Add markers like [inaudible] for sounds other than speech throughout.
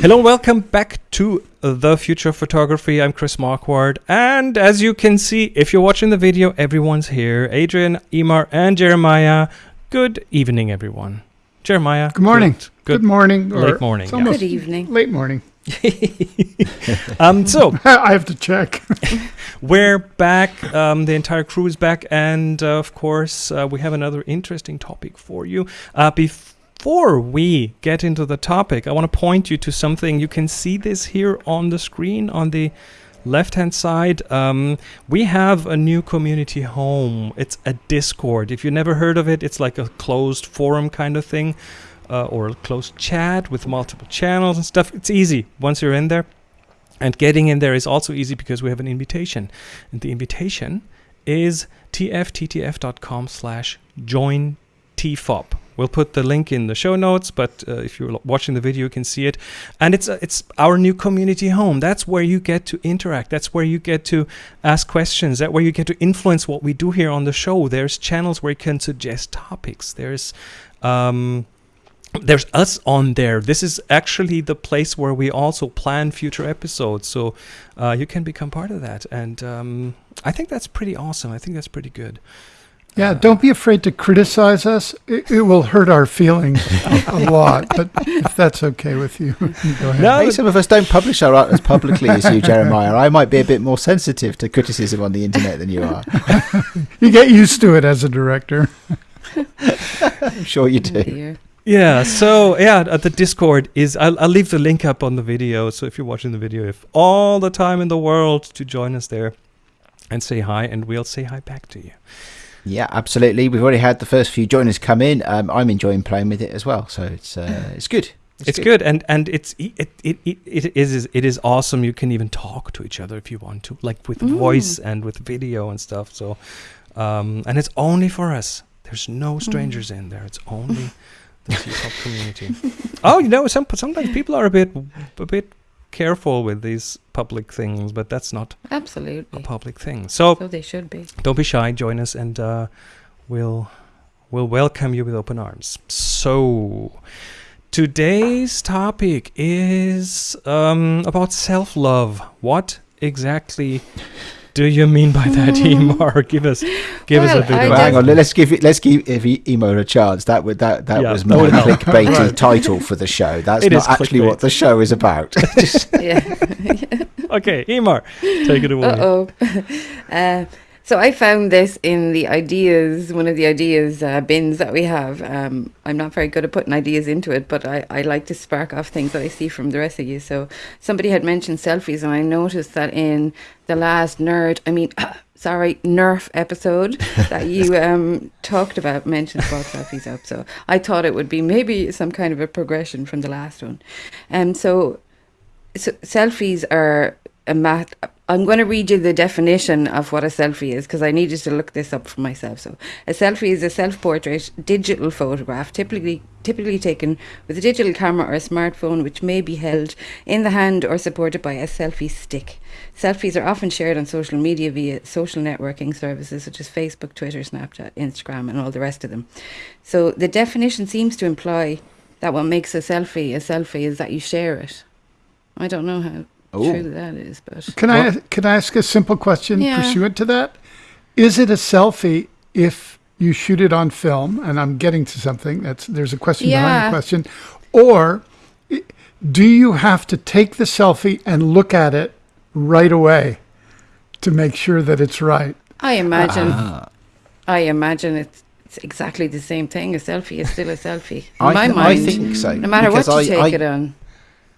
Hello, and welcome back to The Future of Photography. I'm Chris Marquardt, and as you can see, if you're watching the video, everyone's here. Adrian, Emer, and Jeremiah. Good evening, everyone. Jeremiah. Good morning. Good, Good morning. or Late morning, it's yeah. almost Good evening. Late morning. [laughs] um, so [laughs] I have to check. [laughs] we're back. Um, the entire crew is back, and uh, of course, uh, we have another interesting topic for you. Uh, before we get into the topic, I want to point you to something. You can see this here on the screen on the left hand side. Um, we have a new community home. It's a Discord. If you never heard of it, it's like a closed forum kind of thing. Uh, or a closed chat with multiple channels and stuff. It's easy once you're in there. And getting in there is also easy because we have an invitation. And the invitation is tfttf.com slash join tfop. We'll put the link in the show notes, but uh, if you're watching the video, you can see it. And it's uh, it's our new community home. That's where you get to interact. That's where you get to ask questions. That's where you get to influence what we do here on the show. There's channels where you can suggest topics. There's um, there's us on there. This is actually the place where we also plan future episodes. So uh, you can become part of that. And um, I think that's pretty awesome. I think that's pretty good. Yeah, don't be afraid to criticize us. It, it will hurt our feelings a [laughs] lot, but if that's okay with you, [laughs] go ahead. No, Hey, some of us don't publish our art as publicly as you, [laughs] Jeremiah. I might be a bit more sensitive to criticism on the internet than you are. You get used to it as a director. I'm sure you Oh do. dear. Yeah. So yeah, uh, the Discord is. I'll, I'll leave the link up on the video. So if you're watching the video, if all the time in the world to join us there and say hi, and we'll say hi back to you. Yeah, absolutely. We've already had the first few joiners come in. Um, I'm enjoying playing with it as well, so it's uh, [laughs] it's good. It's, good. and and it's it, it it it is it is awesome. You can even talk to each other if you want to, like with Mm. voice and with video and stuff. So, um, and it's only for us. There's no strangers in there. It's only [laughs] the T-pop community. oh, you know, some sometimes people are a bit a bit careful with these public things, but that's not a public thing. So So they should be. don't be shy. Join us, and uh, we'll we'll welcome you with open arms. So today's topic is um, about self love. What exactly do you mean by that, [laughs] Emer? Give us give us a Well, bit I of Well, hang on. Let's give it. Let's give if E- Emo a chance. That would that that Yeah, was that my would clickbaity Right. title for the show. [laughs] That's It is not actually what the show is about. [laughs] Just- Yeah. Okay, Emer, take it away. Uh oh. Uh, so I found this in the ideas, one of the ideas uh, bins that we have. Um, I'm not very good at putting ideas into it, but I, I like to spark off things that I see from the rest of you. So somebody had mentioned selfies, and I noticed that in the last nerd, I mean, [coughs] sorry, Nerf episode that [laughs] you um, talked about mentioned about selfies up. So I thought it would be maybe some kind of a progression from the last one. And so so selfies are a mat. I'm going to read you the definition of what a selfie is because I needed to look this up for myself. So, a selfie is a self-portrait digital photograph, typically typically taken with a digital camera or a smartphone, which may be held in the hand or supported by a selfie stick. Selfies are often shared on social media via social networking services such as Facebook, Twitter, Snapchat, Instagram, and all the rest of them. So, the definition seems to imply that what makes a selfie a selfie is that you share it. I don't know how Ooh. true that is, but Can I can I ask a simple question Yeah. pursuant to that? Is it a selfie if you shoot it on film? And I'm getting to something. That's there's a question behind the question. Or do you have to take the selfie and look at it right away to make sure that it's right? I imagine Ah. I imagine it's, it's exactly the same thing. A selfie is still a selfie. In I, my mind, I think so. no matter what you I, take I, it on.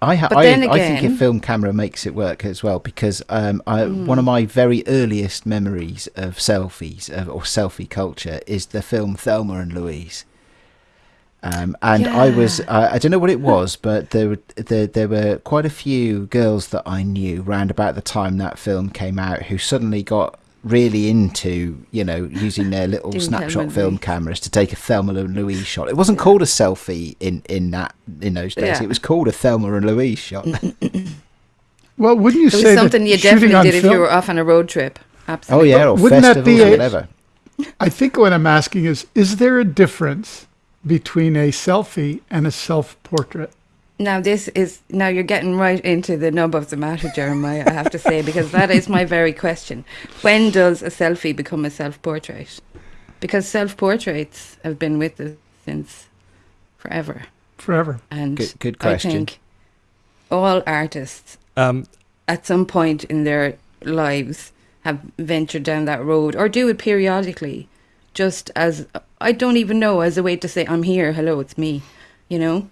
I, ha- I, then I think a film camera makes it work as well because um, I, Hmm. one of my very earliest memories of selfies of, or selfie culture is the film Thelma and Louise. Um, and I was, I I don't know what it was, but there, were- there, there were quite a few girls that I knew round about the time that film came out who suddenly got really into, you know, using their little Doing snapshot film cameras to take a Thelma and Louise shot. It wasn't called a selfie in, in that in those days. Yeah. It was called a Thelma and Louise shot. [laughs] Well, wouldn't you It was say something that you definitely on did if film, you were off on a road trip. Absolutely. Oh yeah, or Wouldn't that be or a- whatever. I think what I'm asking is: Is there a difference between a selfie and a self-portrait? Now this is now you're getting right into the nub of the matter, Jeremiah. I have to say because that is my very question. When does a selfie become a self-portrait? Because self-portraits have been with us since forever, Forever. and Good- good I question. think all artists Um, at some point in their lives have ventured down that road or do it periodically just as I don't even know as a way to say I'm here hello it's me you know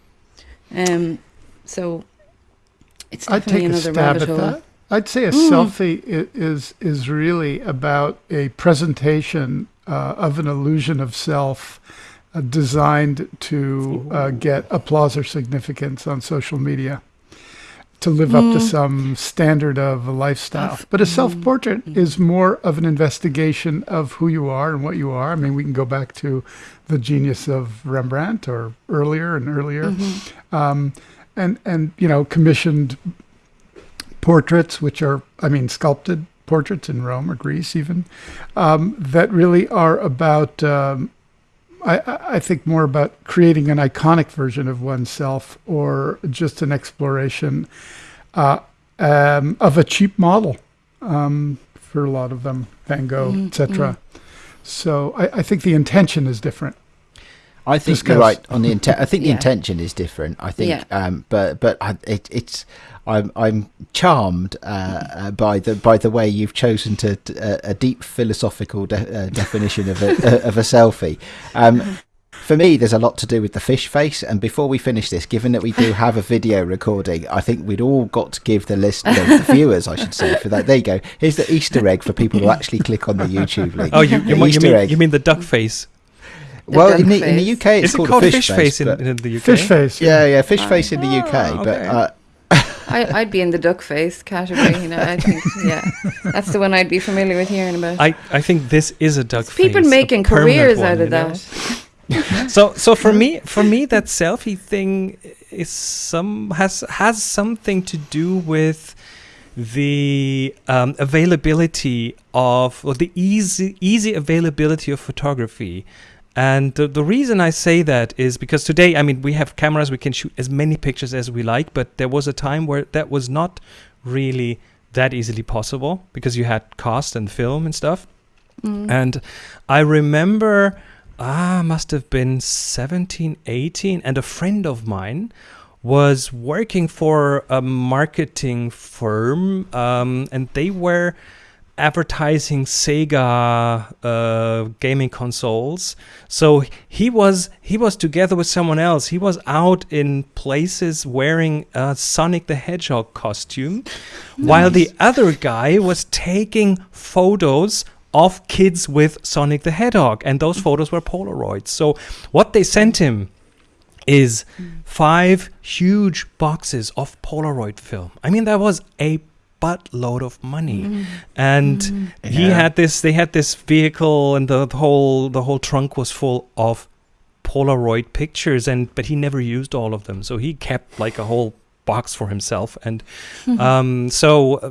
um so it's I'd definitely take a another stab rabbit at hole that. I'd say a Mm. selfie is is really about a presentation uh, of an illusion of self uh, designed to uh, get applause or significance on social media, to live up to Mm. some standard of a lifestyle. Of- but a mm, self-portrait mm. is more of an investigation of who you are and what you are. I mean, we can go back to the genius of Rembrandt or earlier and earlier Mhm. um, and and you know commissioned portraits, which are I mean sculpted portraits in Rome or Greece even, um, that really are about. Um, I, I I think more about creating an iconic version of oneself or just an exploration uh, um, of a cheap model um, for a lot of them, Van Gogh, Mhm, etc. So I, I think the intention is different. I think Discuss. you're right on the intent. I think the [laughs] Yeah. intention is different. I think, Yeah. um, but but I, it, it's I'm I'm charmed uh, uh, by the by the way you've chosen to uh, a deep philosophical de- uh, definition of a [laughs] uh, of a selfie. Um, for me, there's a lot to do with the fish face. And before we finish this, given that we do have a video [laughs] recording, I think we'd all got to give the list, no, the viewers, I should say, for that. There you go. Here's the Easter egg for people who actually click on the YouTube link. oh, you, you, The mean, you, Easter mean, egg. you mean the duck face? The well, in the, in the. UK, it's Is it called, called a fish, face, in, in the UK? Fish face. Yeah, yeah, fish face in the UK, but okay. uh, I, I'd be in the duck face category you know I think [laughs] yeah that's the one I'd be familiar with hearing about I, I think this is a duck people face. a making careers one, out you of know? that [laughs] so so for me for me that selfie thing is some has has something to do with the um, availability of or the easy easy availability of photography and the, the reason I say that is because today, I mean, we have cameras, we can shoot as many pictures as we like, but there was a time where that was not really that easily possible because you had cast and film and stuff. Mm. And I remember, ah, must have been 17, 18, and a friend of mine was working for a marketing firm, um, and they were advertising Sega uh, gaming consoles. So he was he was together with someone else. He was out in places wearing a Sonic the Hedgehog costume, while the other guy was taking photos of kids with Sonic the Hedgehog, and those photos were Polaroids. So what they sent him is five huge boxes of Polaroid film. I mean, that was a buttload of money, Mm. and he Yeah. had this. They had this vehicle, and the, the whole the whole trunk was full of Polaroid pictures, and but he never used all of them, so he kept like a whole box for himself. And um, so uh,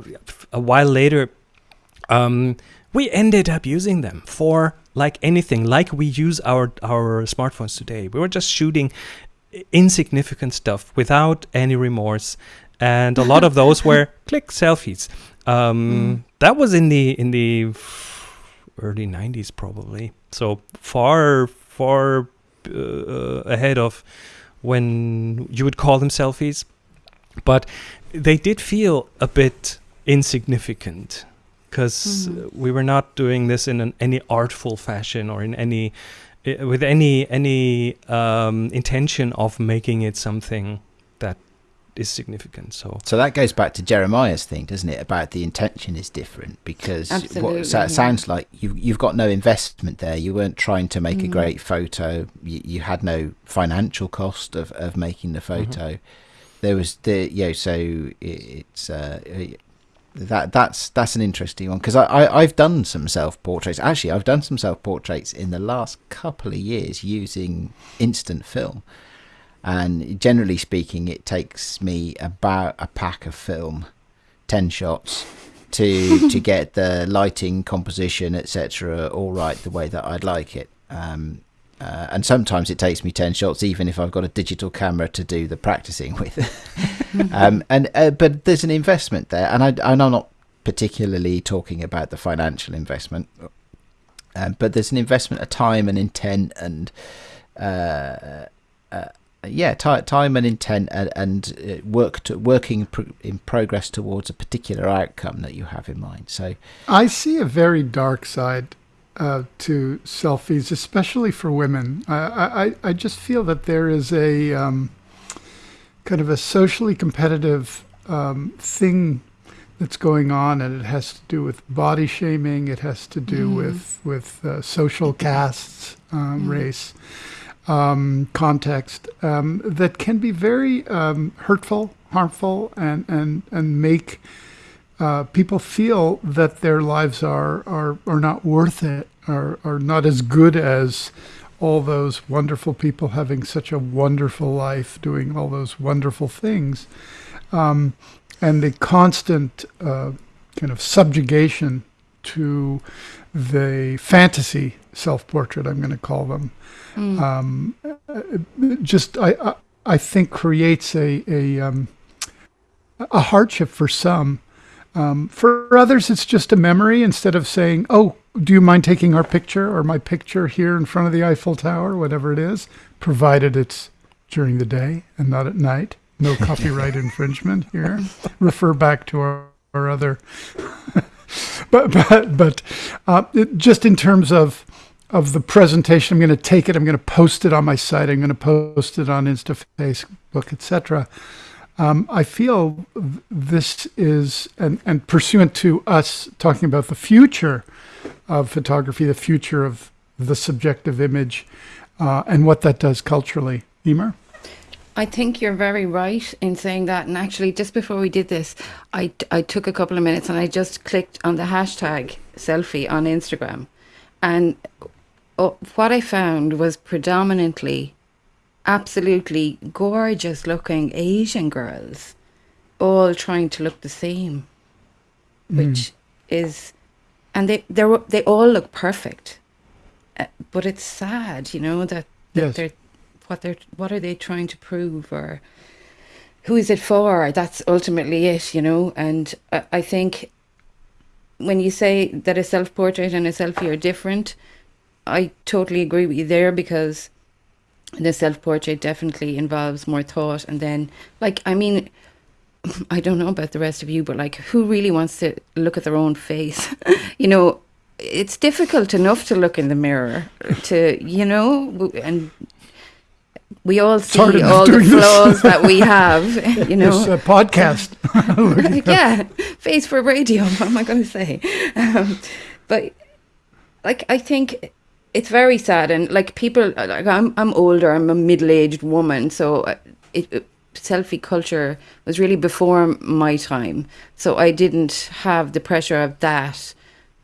a while later, um, we ended up using them for like anything, like we use our our smartphones today. We were just shooting insignificant stuff without any remorse, and a lot of those [laughs] were click selfies. Um, That was in the in the early '90s, probably. So far, far uh, ahead of when you would call them selfies, but they did feel a bit insignificant because Mhm. we were not doing this in an, any artful fashion or in any with any any um, intention of making it something is significant. So So that goes back to Jeremiah's thing, doesn't it? About the intention is different because Absolutely, what so yeah. it sounds like you you've got no investment there. You weren't trying to make a Mm. great photo. You, you had no financial cost of, of making the photo. There was the you know, so it, it's uh, that that's that's an interesting one because I, I I've done some self portraits. Actually, I've done some self portraits in the last couple of years using instant film. And generally speaking, it takes me about a pack of film, ten shots, to to [laughs] get the lighting, composition, etc., all right the way that I'd like it. Um, Uh, and sometimes it takes me 10 shots even if i've got a digital camera to do the practicing with [laughs] um, and uh, but there's an investment there and, I, and i'm not particularly talking about the financial investment um, but there's an investment of time and intent and uh, uh yeah t- time and intent and, and uh, work to, working pr- in progress towards a particular outcome that you have in mind so i see a very dark side uh, to selfies, especially for women. I, I, I just feel that there is a um, kind of a socially competitive um, thing that's going on, and it has to do with body shaming. It has to do mm. with with uh, social castes, um, mm. race, um, context um, that can be very um, hurtful, harmful, and and and make uh, people feel that their lives are, are, are not worth it, are, are not as good as all those wonderful people having such a wonderful life, doing all those wonderful things. Um, and the constant uh, kind of subjugation to the fantasy self portrait, I'm going to call them, mm. um, just I, I, I think creates a a, um, a hardship for some um, for others, it's just a memory instead of saying, oh, do you mind taking our picture or my picture here in front of the Eiffel Tower, whatever it is, provided it's during the day and not at night. No [laughs] copyright infringement here. Refer back to our, our other. But but but uh, it, just in terms of of the presentation, I'm going to take it. I'm going to post it on my site. I'm going to post it on Insta, Facebook, etc. Um, I feel this is, and, and pursuant to us talking about the future of photography, the future of the subjective image, uh, and what that does culturally. Emer? I think you're very right in saying that. And actually, just before we did this, I, I took a couple of minutes and I just clicked on the hashtag selfie on Instagram. And uh, what I found was predominantly absolutely gorgeous looking Asian girls all trying to look the same, mm. which is, and they they they all look perfect, uh, but it's sad, you know that, that yes. they're what they're what are they trying to prove or who is it for? That's ultimately it, you know. And I, I think when you say that a self portrait and a selfie are different, I totally agree with you there because the self portrait definitely involves more thought. And then, like, I mean, [laughs] I don't know about the rest of you, but like, who really wants to look at their own face? [laughs] you know, it's difficult enough to look in the mirror to, you know, and we all see all the flaws that we have, [laughs] you know. This uh, podcast. [laughs] yeah, face for radio. What am I going to say? Um, but like, I think it's very sad and like people like i'm i'm older i'm a middle-aged woman so uh, it, it, selfie culture was really before my time so i didn't have the pressure of that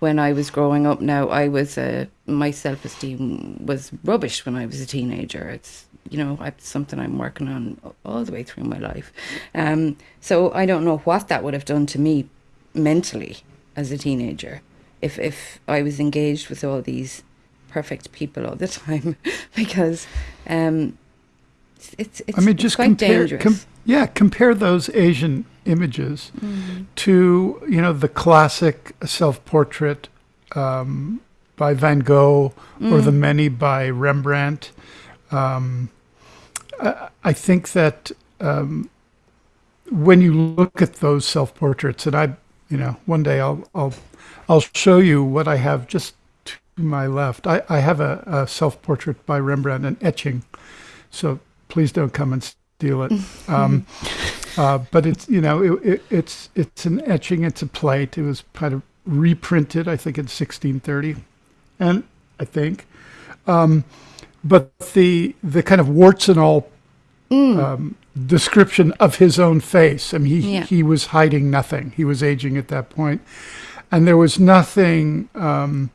when i was growing up now i was uh, my self-esteem was rubbish when i was a teenager it's you know it's something i'm working on all the way through my life um, so i don't know what that would have done to me mentally as a teenager if if i was engaged with all these perfect people all the [laughs] time because um, it's, it's, I mean, just quite compare, dangerous. Com- yeah, compare those Asian images mm. to you know the classic self-portrait um, by Van Gogh mm. or the mm. many by Rembrandt. Um, I, I, think that um, when you look at those self-portraits, and I, you know, one day I'll I'll I'll show you what I have just to my left. I, I have a, a self portrait by Rembrandt, an etching. So please don't come and steal it. [laughs] Um, uh, but it's you know it, it, it's it's an etching. It's a plate. It was kind of reprinted, I think, in 1630, and I think. Um, but the the kind of warts and all mm. um, description of his own face. I mean, he yeah. he was hiding nothing. He was aging at that point, and there was nothing. Um,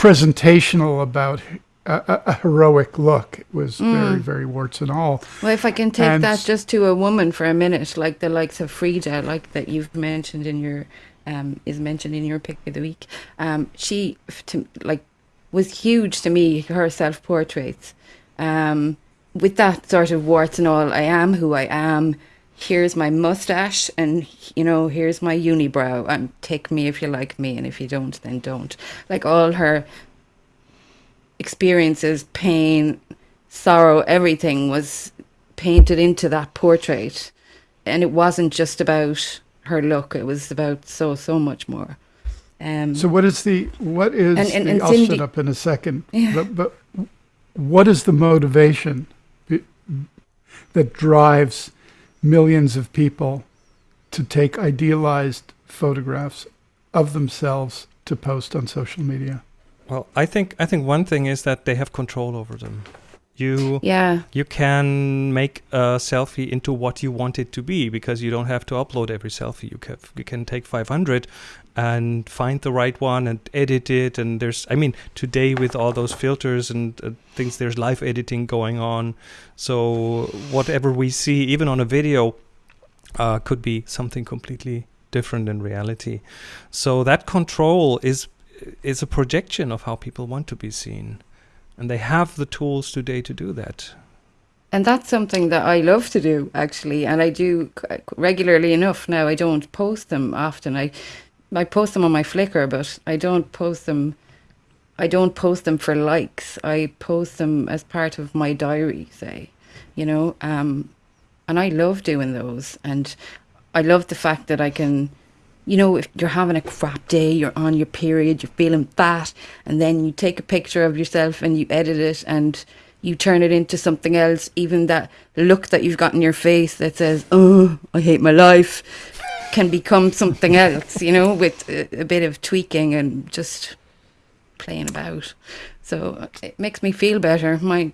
presentational about a, a, heroic look. It was mm. very, very warts and all. Well, if I can take and that just to a woman for a minute, like the likes of Frida, like that you've mentioned in your, um, is mentioned in your pick of the week. Um, she, to, like, was huge to me. Her self portraits, um, with that sort of warts and all. I am who I am. Here's my mustache, and you know, here's my unibrow. And take me if you like me, and if you don't, then don't. Like all her experiences, pain, sorrow, everything was painted into that portrait. And it wasn't just about her look, it was about so, so much more. Um, So what is the what is And- and- the, and I'll shut up in a second. [laughs] Yeah. But, but what is the motivation that drives millions of people to take idealized photographs of themselves to post on social media? Well, I think I think one thing is that they have control over them. You yeah, you can make a selfie into what you want it to be because you don't have to upload every selfie. You can you can take 500 and find the right one and edit it. And there's I mean today with all those filters and uh, things, there's live editing going on. So whatever we see, even on a video, uh, could be something completely different in reality. So that control is is a projection of how people want to be seen. And they have the tools today to do that. And that's something that I love to do, actually, and I do regularly enough now. I don't post them often. I, I post them on my Flickr, but I don't post them. I don't post them for likes. I post them as part of my diary, say, you know. Um, and I love doing those, and I love the fact that I can, you know, if you're having a crap day, you're on your period, you're feeling fat, and then you take a picture of yourself and you edit it and you turn it into something else, even that look that you've got in your face that says, Oh, I hate my life, can become something else, you know, with a, a bit of tweaking and just playing about. So it makes me feel better. My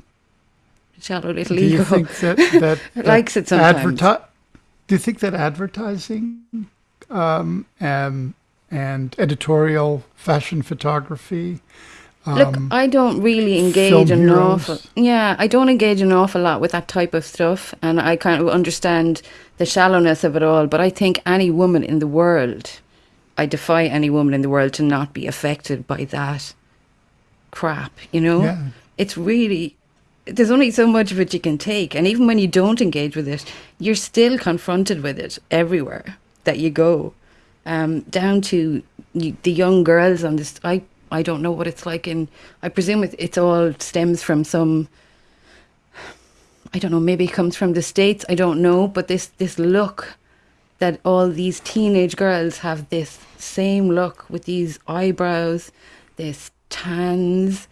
shallow little Do you ego [laughs] that that, that [laughs] likes it sometimes. adverti- Do you think that advertising um, and and editorial fashion photography? Look, um, I don't really engage an awful. Yeah, I don't engage an awful lot with that type of stuff, and I kind of understand the shallowness of it all. But I think any woman in the world, I defy any woman in the world to not be affected by that crap. You know, yeah. it's really there's only so much of it you can take, and even when you don't engage with it, you're still confronted with it everywhere that you go. Um, down to the young girls on this, I I don't know what it's like in. I presume it, it's all stems from some. I don't know. Maybe it comes from the states. I don't know. But this this look that all these teenage girls have this same look with these eyebrows, this tans.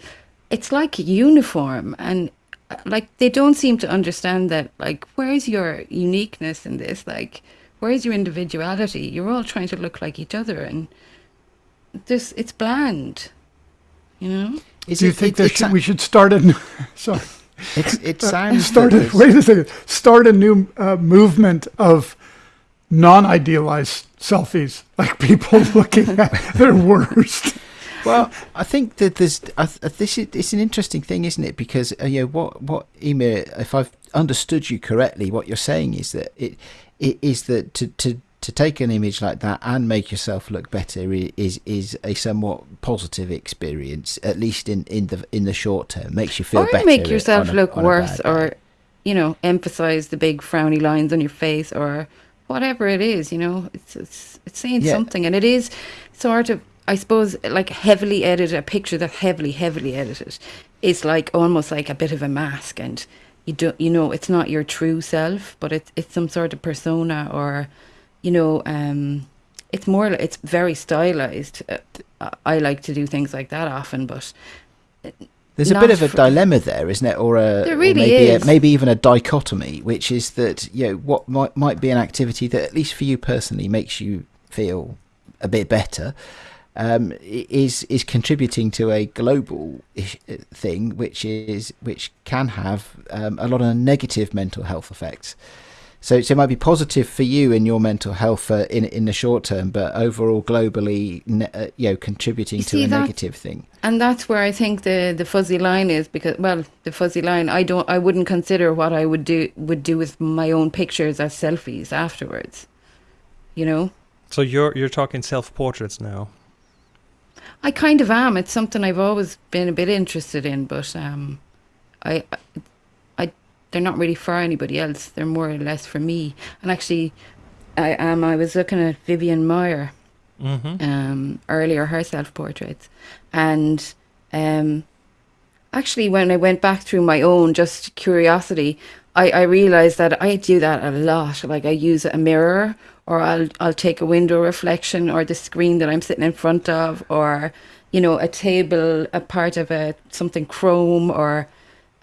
It's like uniform, and uh, like they don't seem to understand that. Like, where's your uniqueness in this? Like, where's your individuality? You're all trying to look like each other, and this it's bland. You know. Is Do you it- think it- that should, we should start a new, [laughs] sorry, it's, it sounds start a, wait a second, start a new uh, movement of non-idealized selfies, like people [laughs] looking at their worst. Well, I think that there's I, this is it's an interesting thing, isn't it? Because uh, you know what what Emer, if I've understood you correctly, what you're saying is that it it is that to to to take an image like that and make yourself look better is is a somewhat positive experience, at least in in the in the short term. Makes you feel or better. make yourself a- look worse or you know emphasize the big frowny lines on your face or whatever it is you know it's it's, it's saying Yeah. something and it is sort of i suppose like heavily edited a picture that heavily heavily edited is like almost like a bit of a mask and you don't you know it's not your true self but it's it's some sort of persona or you know um it's more it's very stylized uh, i like to do things like that often but There's a bit of a dilemma there, isn't it? Or a There really maybe is. A, maybe even a dichotomy, which is that you know what might might be an activity that at least for you personally makes you feel a bit better. Um, is is contributing to a global uh, thing, which is which can have um, a lot of negative mental health effects. So, so it might be positive for you in your mental health uh, in in the short term, but overall globally, ne- uh, you know, contributing You to a that- negative thing. And that's where I think the the fuzzy line is because well, the fuzzy line I don't I wouldn't consider what I would do would do with my own pictures as selfies afterwards. You know? So you're you're talking self portraits now. I kind of am. It's something I've always been a bit interested in, but um, I, I, they're not really for anybody else. They're more or less for me. And actually, I um, I was looking at Vivian Maier Mm-hmm. um, earlier, her self portraits, and um, actually, when I went back through my own just curiosity, I, I realized that I do that a lot. Like I use a mirror, or I'll I'll take a window reflection, or the screen that I'm sitting in front of, or you know, a table, a part of a something chrome, or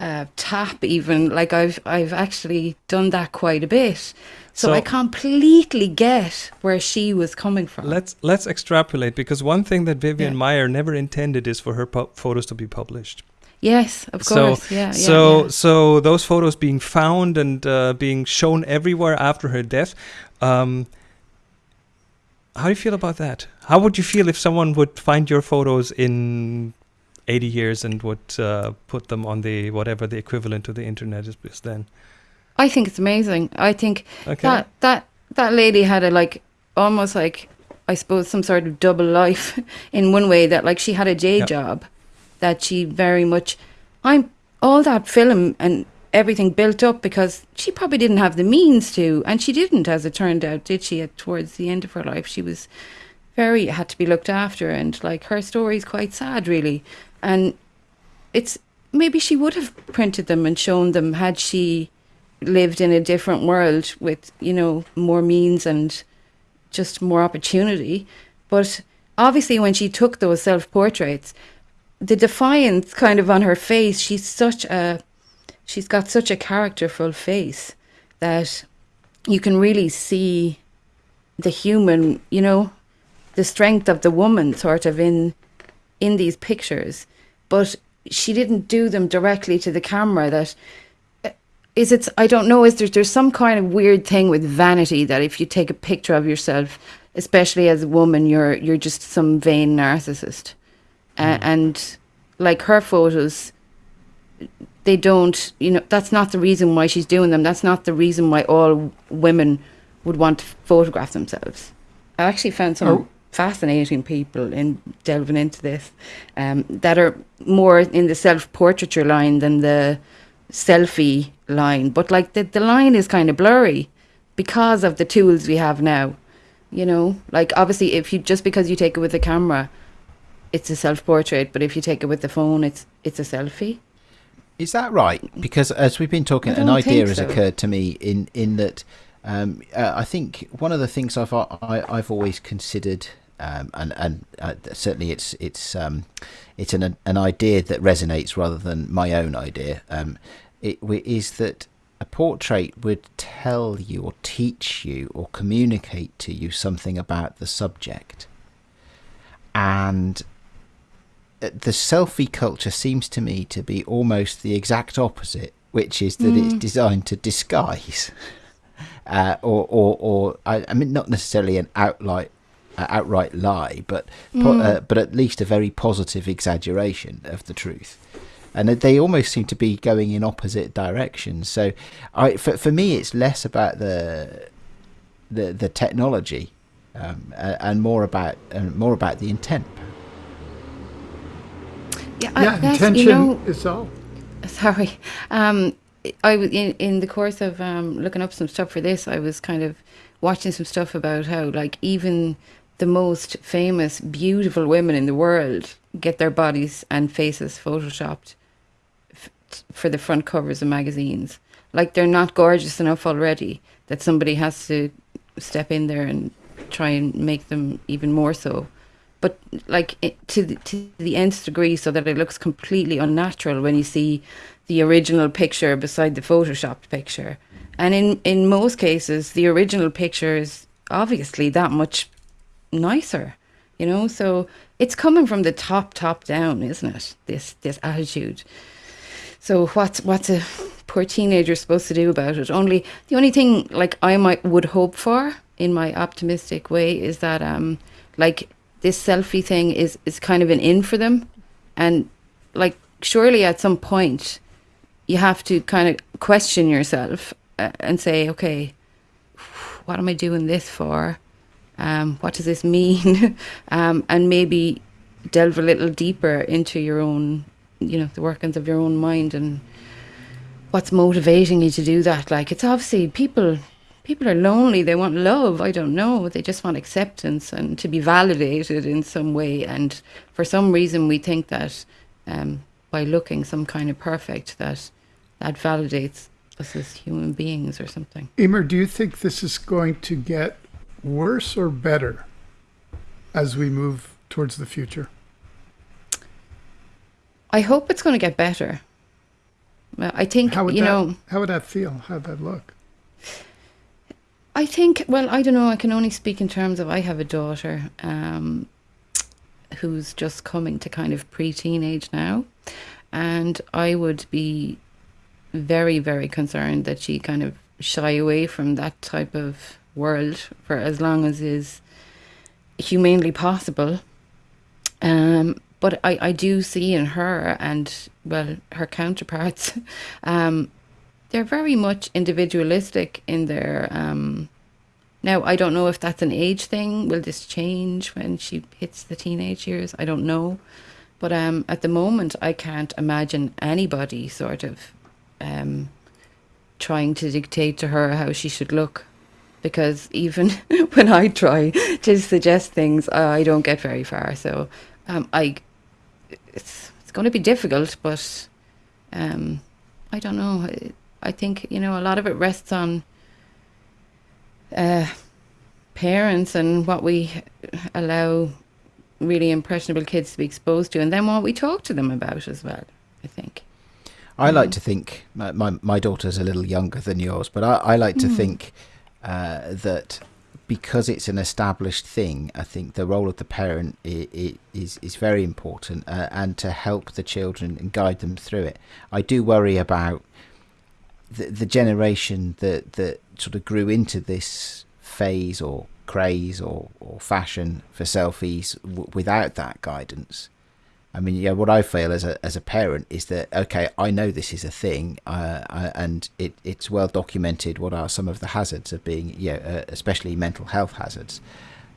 a tap. Even like I've I've actually done that quite a bit. So, So- I completely get where she was coming from. Let's let's extrapolate because one thing that Vivian Yeah. Meyer never intended is for her photos to be published. yes, of So- course. yeah, yeah. so yeah. so those photos being found and uh, being shown everywhere after her death. Um, how do you feel about that? How would you feel if someone would find your photos in 80 years and would uh, put them on the whatever the equivalent to the internet is, is then? I think it's amazing. I think Okay. that that that lady had a like almost like I suppose some sort of double life [laughs] in one way that like she had a day Yeah. job that she very much I'm all that film and everything built up because she probably didn't have the means to and she didn't as it turned out did she at towards the end of her life she was very had to be looked after and like her story is quite sad really and it's maybe she would have printed them and shown them had she lived in a different world with you know more means and just more opportunity. But obviously when she took those self portraits the defiance kind of on her face she's such a she's got such a characterful face that you can really see the human you know the strength of the woman sort of in in these pictures but she didn't do them directly to the camera that is it i don't know is there there's some kind of weird thing with vanity that if you take a picture of yourself especially as a woman you're you're just some vain narcissist. Uh, and like her photos they don't you know that's not the reason why she's doing them. That's not the reason why all women would want to photograph themselves. I actually found some Oh. Fascinating people in delving into this um, that are more in the self-portraiture line than the selfie line. But like the, the line is kind of blurry because of the tools we have now you know? Like obviously if you just because you take it with a camera it's a self-portrait but if you take it with the phone it's it's a selfie. Is that right? Because as we've been talking, an idea think has occurred to me in in that um, uh, I think one of the things I've I, I've always considered, um, and and uh, certainly it's it's um, it's an an idea that resonates rather than my own idea. Um, it is that a portrait would tell you or teach you or communicate to you something about the subject, and uh, the selfie culture seems to me to be almost the exact opposite, which is that it's designed to disguise, [laughs] uh, or, or, or I, I mean, not necessarily an outright, outright lie, but po- uh, but at least a very positive exaggeration of the truth. And they almost seem to be going in opposite directions. So, I for for me, it's less about the the the technology, um, and more about uh, more about the intent. yeah, yeah, guess, intention you know, is all. sorry um i was in, in the course of um looking up some stuff for this i was kind of watching some stuff about how like even the most famous beautiful women in the world get their bodies and faces photoshopped for the front covers of magazines. Like they're not gorgeous enough already that somebody has to step in there and try and make them even more so. But like it, to the, to the nth degree so that it looks completely unnatural when you see the original picture beside the photoshopped picture. And in in most cases the original picture is obviously that much nicer you know so it's coming from the top top down isn't it this this attitude so what's what's a poor teenager supposed to do about it? Only the only thing like I might would hope for in my optimistic way is that um like this selfie thing is is kind of an in for them, and like surely at some point you have to kind of question yourself uh, and say, okay, what am I doing this for? Um, what does this mean? [laughs] um, and maybe delve a little deeper into your own, you know, the workings of your own mind and what's motivating you to do that. Like it's obviously people people are lonely, they want love, I don't know. They just want acceptance and to be validated in some way and for some reason we think that um, by looking some kind of perfect that that validates us as human beings or something. Emer, do you think this is going to get worse or better as we move towards the future? I hope it's going to get better. I think how would you that, know. How would that feel? How would that look? I think. Well, I don't know. I can only speak in terms of I have a daughter um, who's just coming to kind of pre-teenage now, and I would be very, very concerned that she kind of shy away from that type of world for as long as is humanely possible. Um, but I, I do see in her and well her counterparts [laughs] um, they're very much individualistic in their um, now i don't know if that's an age thing. Will this change when she hits the teenage years? I don't know. But um, at the moment i can't imagine anybody sort of um, trying to dictate to her how she should look because even [laughs] when i try to suggest things i don't get very far so um, I it's it's going to be difficult, but um, I don't know. I, think you know a lot of it rests on uh, parents and what we allow really impressionable kids to be exposed to, and then what we talk to them about as well. I think. I like mm. to think my, my, my daughter's a little younger than yours, but I, I like to mm. think uh, that because it's an established thing, I think the role of the parent is is, very important, uh, and to help the children and guide them through it. I do worry about the the generation that that sort of grew into this phase or craze or, or fashion for selfies without that guidance I mean, yeah, what I feel as a as a parent is that okay, I know this is a thing, uh, uh, and it, it's well documented. What are some of the hazards of being, yeah, uh, especially mental health hazards.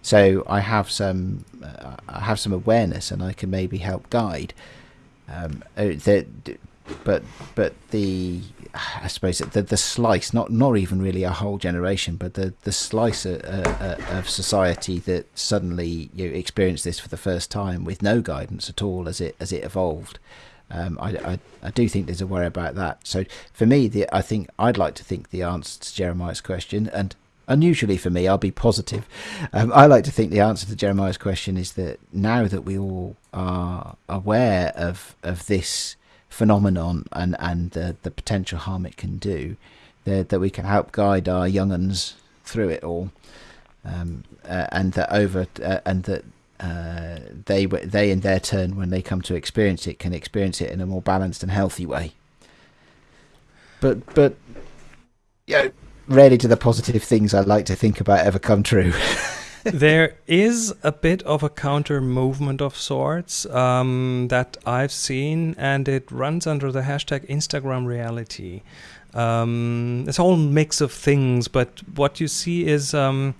So I have some, uh, I have some awareness, and I can maybe help guide. Um, uh, but but the I suppose the the slice, not not even really a whole generation, but the the slice of, uh, of society that suddenly you experience this for the first time with no guidance at all as it as it evolved. Um, I, I, I do think there's a worry about that. So for me, the I think I'd like to think the answer to Jeremiah's question, and unusually for me, I'll be positive. Um, I like to think the answer to Jeremiah's question is that now that we all are aware of of this phenomenon and and the the potential harm it can do, that that we can help guide our young uns through it all, um, uh, and that over uh, and that uh, they they in their turn when they come to experience it can experience it in a more balanced and healthy way. But but yeah, rarely do the positive things I like to think about ever come true. [laughs] there is a bit of a counter movement of sorts um, that I've seen, and it runs under the hashtag Instagram reality. Um, it's a whole mix of things, but what you see is um,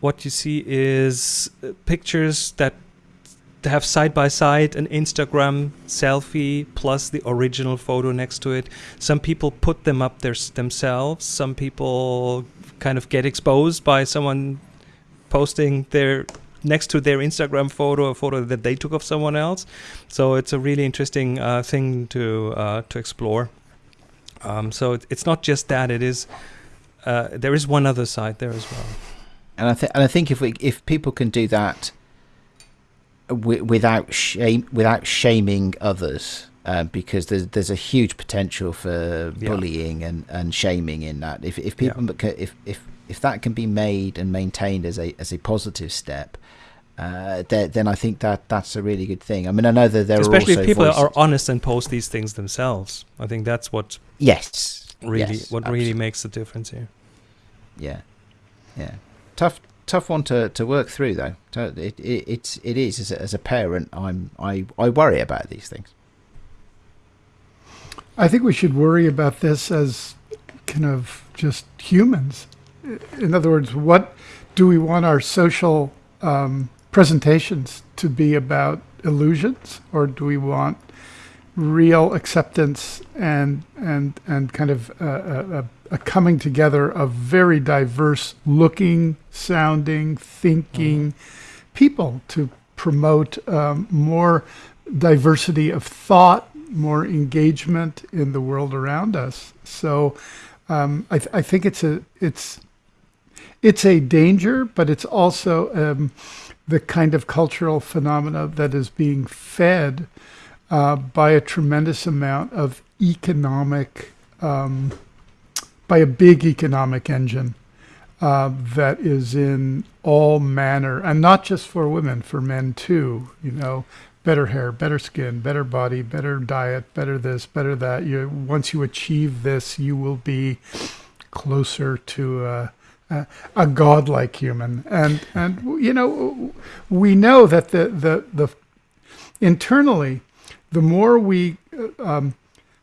what you see is uh, pictures that have side by side an Instagram selfie plus the original photo next to it. Some people put them up there themselves. Some people kind of get exposed by someone posting their next to their Instagram photo, a photo that they took of someone else. So it's a really interesting uh, thing to uh, to explore. Um, so it, it's not just that; it is uh, there is one other side there as well. And I think and I think if we if people can do that w- without shame without shaming others. Uh, because there's there's a huge potential for yeah. bullying and, and shaming in that. If if people yeah. if if if that can be made and maintained as a as a positive step, uh, then, then I think that that's a really good thing. I mean, I know that there especially are if people voices. are honest and post these things themselves. I think that's what yes really yes, what absolutely. really makes the difference here. Yeah, yeah, tough tough one to, to work through though. It, it it's it is as a, as a parent, I'm I I worry about these things. I think we should worry about this as kind of just humans in other words, what do we want our social um, presentations to be about illusions or do we want real acceptance and and and kind of a, a, a coming together of very diverse looking, sounding, thinking people to promote um, more diversity of thought, more engagement in the world around us. So um, I, th- I think it's a it's it's a danger, but it's also um, the kind of cultural phenomena that is being fed uh, by a tremendous amount of economic, um, by a big economic engine uh, that is in all manner, and not just for women, for men too. You know, better hair, better skin, better body, better diet, better this, better that. You once you achieve this, you will be closer to. Uh, uh, a godlike human, and and you know we know that the the the internally, the more we uh, um,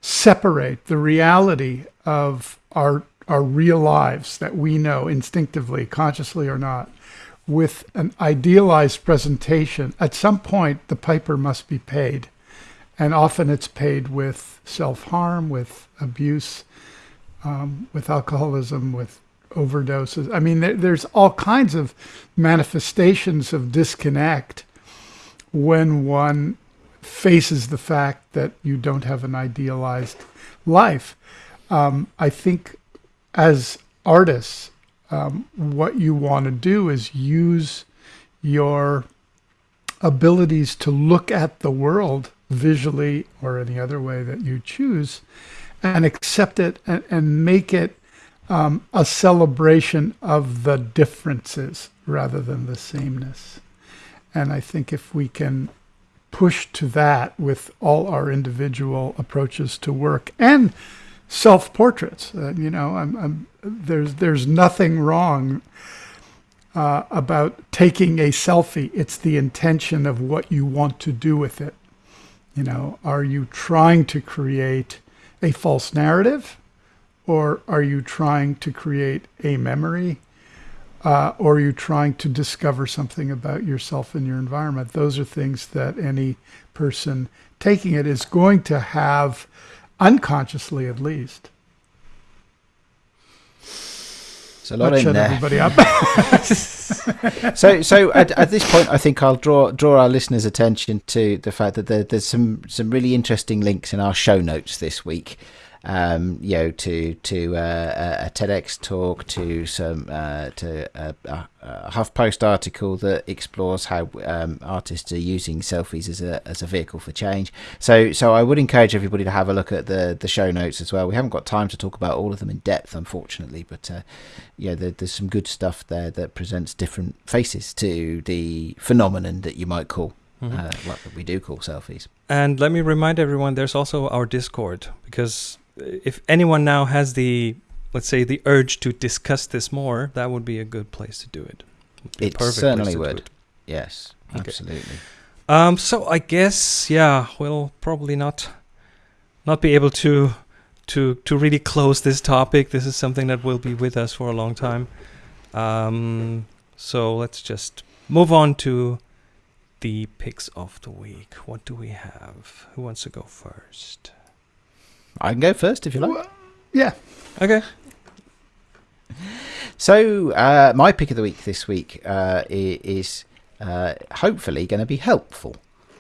separate the reality of our our real lives that we know instinctively, consciously or not, with an idealized presentation, at some point the piper must be paid, and often it's paid with self harm, with abuse, um, with alcoholism, with overdoses. I mean, there, there's all kinds of manifestations of disconnect when one faces the fact that you don't have an idealized life. Um, I think as artists, um, what you want to do is use your abilities to look at the world visually or any other way that you choose and accept it and, and make it um, a celebration of the differences rather than the sameness. And I think if we can push to that with all our individual approaches to work and self-portraits, uh, you know, I'm, I'm, there's there's nothing wrong uh, about taking a selfie. It's the intention of what you want to do with it. You know, are you trying to create a false narrative? Or are you trying to create a memory? Uh, or are you trying to discover something about yourself and your environment? Those are things that any person taking it is going to have unconsciously at least. It's a lot Not in shut there. everybody up. [laughs] so so at, at this point i think i'll draw draw our listeners attention to the fact that there, there's some some really interesting links in our show notes this week um, you know, to to uh, a TEDx talk, to some uh, to a, a, HuffPost article that explores how um, artists are using selfies as a as a vehicle for change. So so I would encourage everybody to have a look at the the show notes as well. We haven't got time to talk about all of them in depth, unfortunately, but uh, yeah, there, there's some good stuff there that presents different faces to the phenomenon that you might call. Mhm. Uh, what we do call selfies. And let me remind everyone there's also our Discord because if anyone now has the let's say the urge to discuss this more, that would be a good place to do it. It certainly would. it. Yes, Okay. absolutely. Um, so I guess yeah, we'll probably not not be able to to to really close this topic. This is something that will be with us for a long time. Um, so let's just move on to the picks of the week. What do we have? Who wants to go first? I can go first if you like. Yeah. Okay. So, uh, my pick of the week this week uh, is uh, hopefully going to be helpful.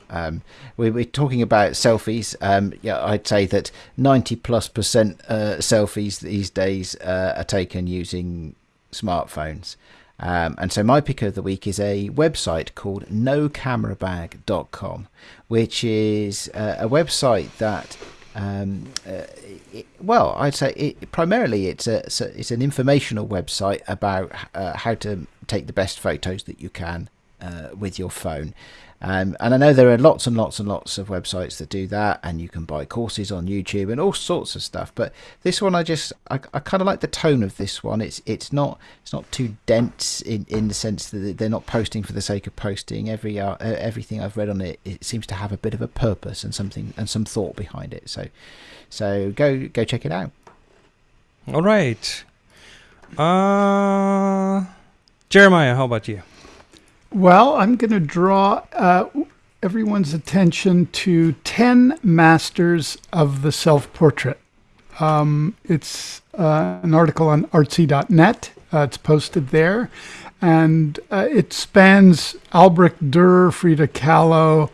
Um, we, we're talking about selfies. Um, yeah, I'd say that 90 plus percent uh, selfies these days uh, are taken using smartphones. Um, and so my pick of the week is a website called nocamerabag.com, which is uh, a website that um, uh, it, well, I'd say it, primarily it's a, it's an informational website about uh, how to take the best photos that you can uh, with your phone. Um, and I know there are lots and lots and lots of websites that do that, and you can buy courses on YouTube and all sorts of stuff. But this one, I just I, I kind of like the tone of this one. It's it's not it's not too dense in, in the sense that they're not posting for the sake of posting. Every uh, everything I've read on it, it seems to have a bit of a purpose and something and some thought behind it. So so go go check it out. All right. Uh, Jeremiah, how about you? Well, I'm going to draw uh, everyone's attention to 10 masters of the self portrait. Um, it's uh, an article on artsy.net. Uh, it's posted there. And uh, it spans Albrecht Dürer, Frida Kahlo,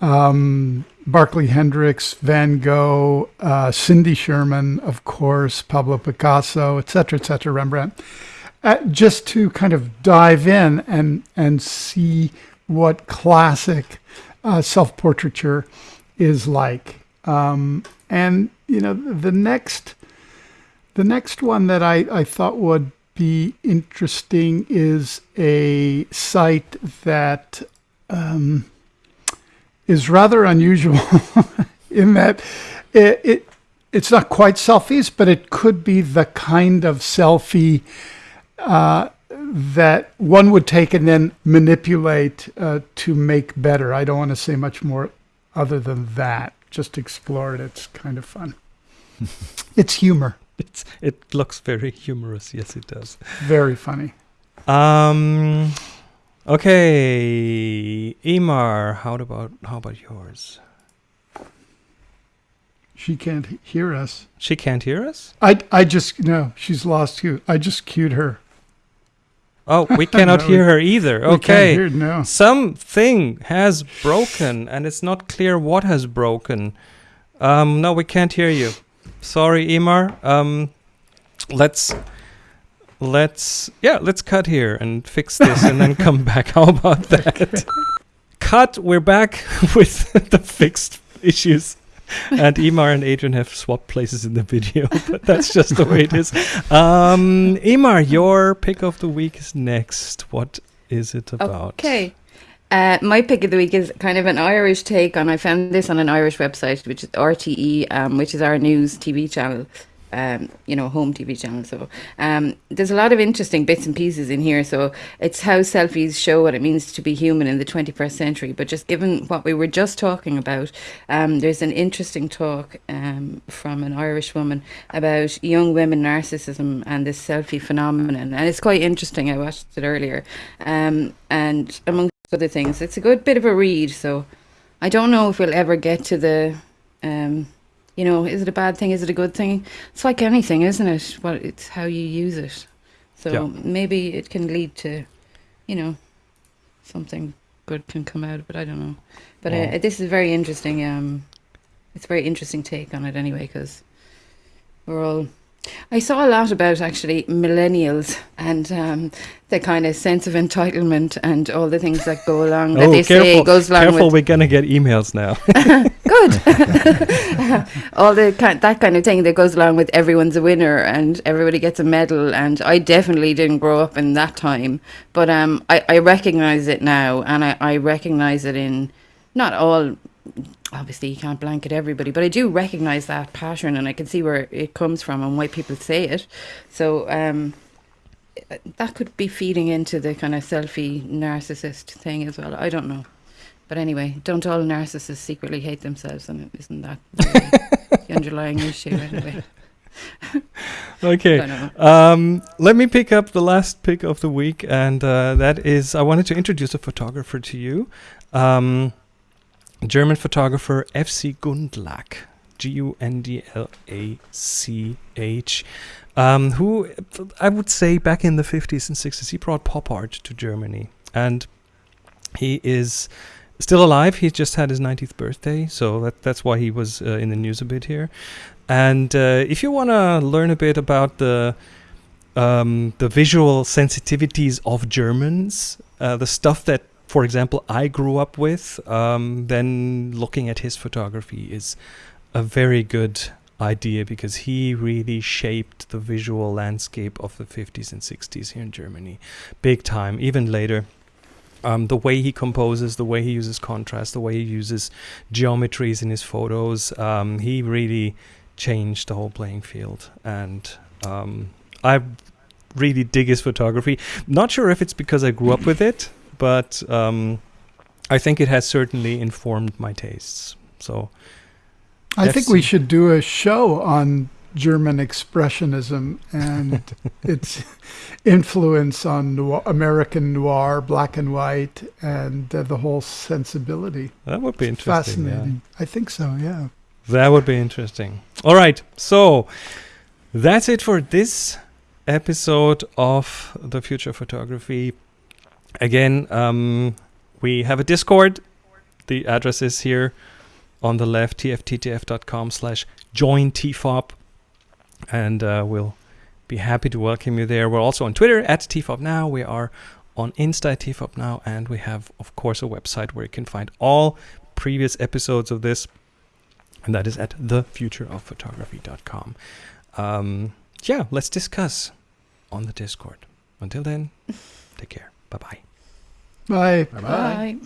um, Barkley Hendricks, Van Gogh, uh, Cindy Sherman, of course, Pablo Picasso, etc., etc., Rembrandt, uh, just to kind of dive in and and see what classic uh, self-portraiture is like. Um, and you know, the next the next one that I, I thought would be interesting is a site that. Um, is rather unusual [laughs] in that it, it it's not quite selfies, but it could be the kind of selfie uh, that one would take and then manipulate uh, to make better. I don't want to say much more other than that. Just explore it. It's kind of fun. [laughs] it's humor. It's, it looks very humorous. Yes, it does. Very funny. Um, Okay, Emer, how about how about yours? She can't hear us. She can't hear us. I I just no, she's lost you. I just cued her. Oh, we [laughs] cannot No, hear her either. Okay, hear, no. something has broken, and it's not clear what has broken. Um, no, we can't hear you. Sorry, Emer. Um, let's let's yeah, let's cut here and fix this, and then come back. How about that? [laughs] Cut. We're back [laughs] with the fixed issues. [laughs] and Emer and Adrian have swapped places in the video, [laughs] but that's just the way it is. Um, Emer, your pick of the week is next. What is it about? Okay. Uh, my pick of the week is kind of an Irish take on. I found this on an Irish website, which is RTE, um, which is our news TV channel, um, you know, home TV channel. So um, there's a lot of interesting bits and pieces in here. So it's how selfies show what it means to be human in the 21st century. But just given what we were just talking about, um, there's an interesting talk um, from an Irish woman about young women narcissism and this selfie phenomenon. And it's quite interesting. I watched it earlier. Um, and amongst other things, it's a good bit of a read. So I don't know if we'll ever get to the. Um, you know, is it a bad thing? Is it a good thing? It's like anything, isn't it? Well, it's how you use it. So Yeah. maybe it can lead to, you know, something good can come out of it. I don't know. But Yeah. uh, this is very interesting. Um, it's a very interesting take on it anyway, because we're all. I saw a lot about actually millennials and um, the kind of sense of entitlement and all the things that go along that Oh, they say careful, goes along careful, we're gonna get emails now. [laughs] good. [laughs] All the kind, that kind of thing that goes along with everyone's a winner and everybody gets a medal. And I definitely didn't grow up in that time, but um, I, I recognize it now, and I, I recognize it in not all. Obviously, you can't blanket everybody, but I do recognize that pattern, and I can see where it comes from and why people say it. So um, that could be feeding into the kind of selfie narcissist thing as well. I don't know. But anyway, don't all narcissists secretly hate themselves? And isn't that [laughs] really the underlying issue anyway? [laughs] okay. Um, let me pick up the last pick of the week, and uh, that is I wanted to introduce a photographer to you. Um, German photographer FC Gundlach, G U N D L A C H, um, who I would say back in the 50s and 60s, he brought pop art to Germany. And he is still alive. He just had his 90th birthday, so that, that's why he was uh, in the news a bit here. And uh, if you want to learn a bit about the um, the visual sensitivities of Germans, uh, the stuff that, for example, I grew up with, um, then looking at his photography is a very good idea because he really shaped the visual landscape of the 50s and 60s here in Germany, big time. Even later, um, the way he composes, the way he uses contrast, the way he uses geometries in his photos, um, he really changed the whole playing field. And um, I really dig his photography. Not sure if it's because I grew up with it, but um, I think it has certainly informed my tastes. So I think we should do a show on German expressionism and [laughs] its influence on noir, American noir, black and white, and uh, the whole sensibility. That would be interesting. yeah. Fascinating. I think so. Yeah. That would be interesting. All right. So that's it for this episode of The Future Photography. Again, um, we have a Discord. The address is here on the left, tfttf.com slash join tfob. And uh, we'll be happy to welcome you there. We're also on Twitter at tfob now. We are on Insta at tfob now. And we have, of course, a website where you can find all previous episodes of this and that is at thefutureofphotography.com. Um, yeah, let's discuss on the Discord. Until then, take care. Bye bye. Bye. Bye bye. Bye.